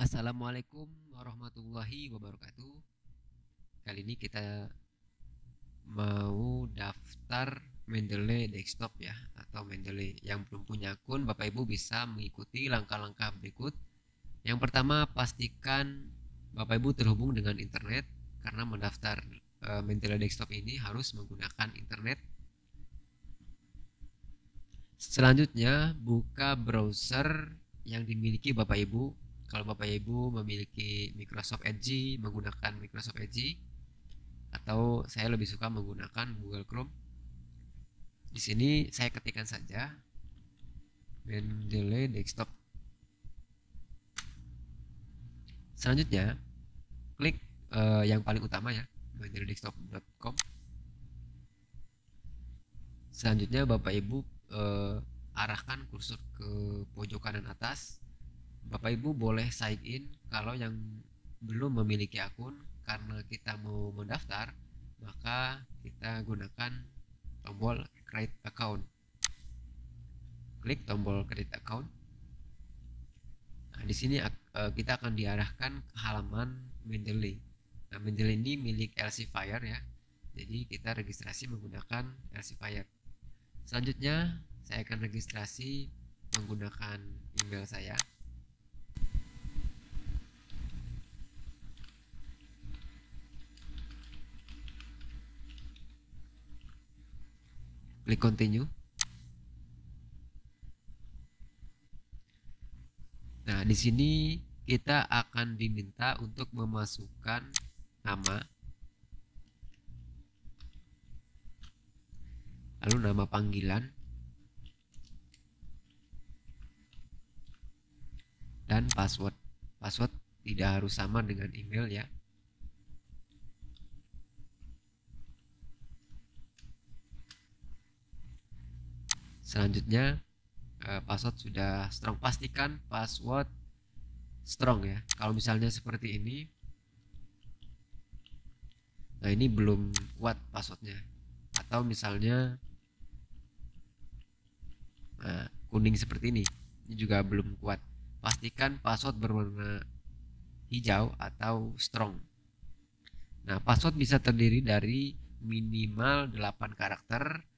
Assalamualaikum warahmatullahi wabarakatuh. Kali ini kita mau daftar Mendeley desktop ya atau Mendeley yang belum punya akun Bapak Ibu bisa mengikuti langkah-langkah berikut. Yang pertama pastikan Bapak Ibu terhubung dengan internet karena mendaftar e, Mendeley desktop ini harus menggunakan internet. Selanjutnya buka browser yang dimiliki Bapak Ibu. Kalau Bapak Ibu memiliki Microsoft Edge menggunakan Microsoft Edge atau saya lebih suka menggunakan Google Chrome. Di sini saya ketikkan saja Mendeley Desktop. Selanjutnya, klik uh, yang paling utama ya, mendeleydesktop.com. Selanjutnya Bapak Ibu uh, arahkan kursor ke pojok kanan atas. Bapak Ibu boleh sign in kalau yang belum memiliki akun karena kita mau mendaftar maka kita gunakan tombol create account. Klik tombol create account. Nah di sini uh, kita akan diarahkan ke halaman Mendeley. Nah Mendeley ini milik Fire ya. Jadi kita registrasi menggunakan Fire selanjutnya saya akan registrasi menggunakan email saya klik continue. Nah di sini kita akan diminta untuk memasukkan nama. Lalu nama panggilan. Dan password. Password tidak harus sama dengan email ya selanjutnya uh, password sudah strong. Pastikan password strong ya. Kalau misalnya seperti ini nah ini belum kuat passwordnya. Atau misalnya nah, kuning seperti ini ini juga belum kuat. Pastikan password berwarna hijau atau strong. Nah password bisa terdiri dari minimal 8 karakter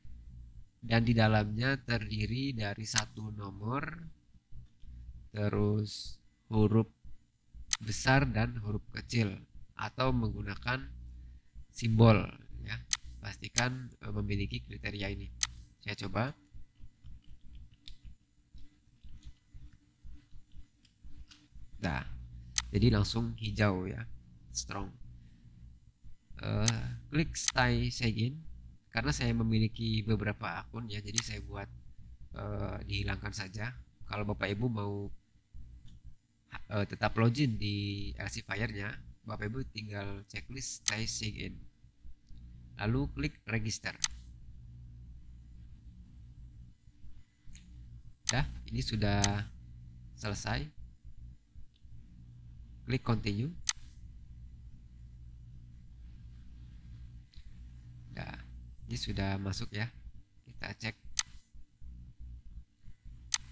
dan di dalamnya terdiri dari satu nomor terus huruf besar dan huruf kecil atau menggunakan simbol ya. Pastikan e, memiliki kriteria ini. Saya coba. Nah jadi langsung hijau ya. Strong. Uh, klik stay sign karena saya memiliki beberapa akun ya jadi saya buat uh, dihilangkan saja. Kalau bapak ibu mau uh, tetap login di LC Fire nya bapak ibu tinggal checklist stay sign in. Lalu klik register. Ya ini sudah selesai. Klik continue ini sudah masuk ya. Kita cek.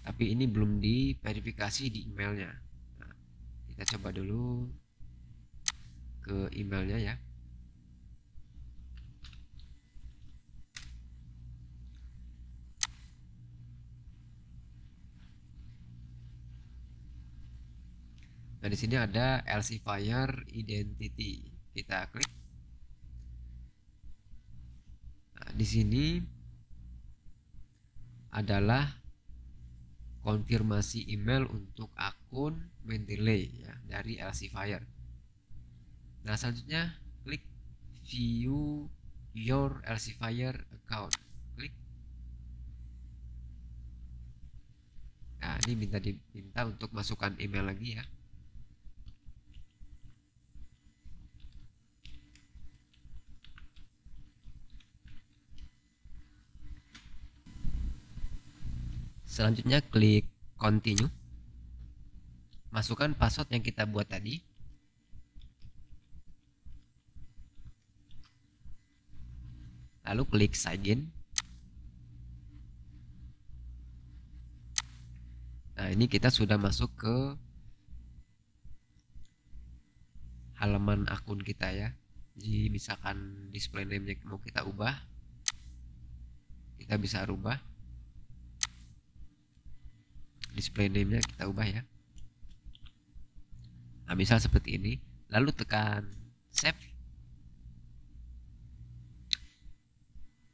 Tapi ini belum diverifikasi di emailnya. Nah, kita coba dulu ke emailnya ya. Nah, di sini ada LC Fire Identity. Kita klik di sini adalah konfirmasi email untuk akun Mendeley ya dari Fire. Nah, selanjutnya klik view your Fire account. Klik. Nah, ini minta diminta untuk masukkan email lagi ya. Selanjutnya klik continue. Masukkan password yang kita buat tadi. Lalu klik sign in. Nah, ini kita sudah masuk ke halaman akun kita ya jadi misalkan display name nya mau kita ubah kita bisa rubah display name nya kita ubah ya. Nah misal seperti ini. Lalu tekan save.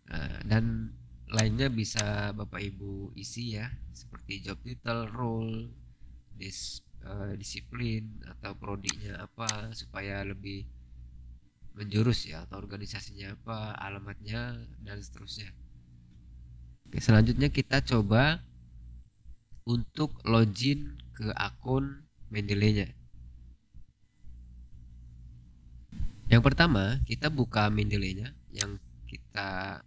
Nah, dan lainnya bisa Bapak Ibu isi ya seperti job title, role, dis, uh, disiplin atau prodinya apa supaya lebih menjurus ya atau organisasinya apa, alamatnya dan seterusnya. Oke, selanjutnya kita coba untuk login ke akun Mendeley-nya. Yang pertama, kita buka Mendeley-nya yang kita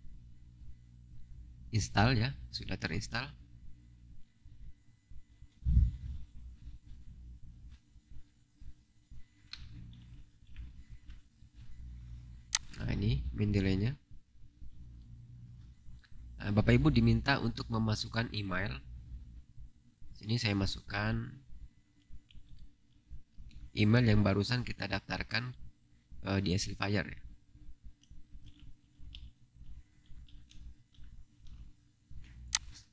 install ya sudah terinstall nah ini mendeley-nya nah, Bapak Ibu diminta untuk memasukkan email sini saya masukkan email yang barusan kita daftarkan uh, di Fire ya.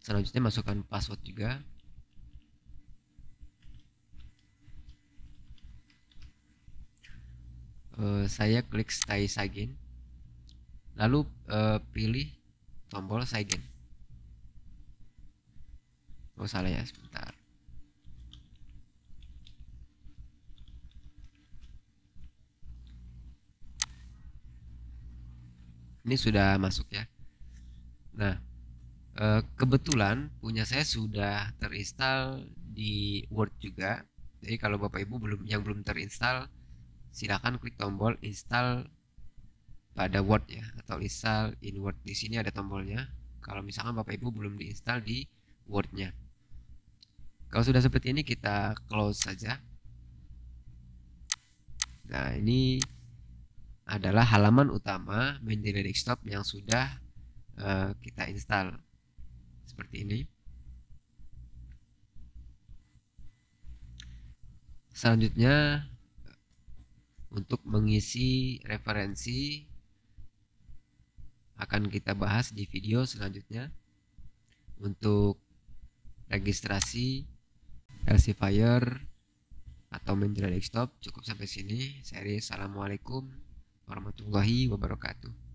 Selanjutnya masukkan password juga. Uh, saya klik stay sign. Lalu uh, pilih tombol sign oh salah ya sebentar. Ini sudah masuk ya. Nah Eh, kebetulan punya saya sudah terinstall di Word juga. Jadi kalau Bapak Ibu belum yang belum terinstall silakan klik tombol install pada Word ya atau install in Word. Di sini ada tombolnya. Kalau misalkan Bapak Ibu belum diinstal di Wordnya kalau sudah seperti ini kita close saja. Nah ini adalah halaman utama Mendeley Desktop yang sudah uh, kita install. Seperti ini. Selanjutnya untuk mengisi referensi akan kita bahas di video selanjutnya. Untuk registrasi Elsevier atau Menjadi Desktop cukup sampai sini. Saya Assalamualaikum warahmatullahi wabarakatuh.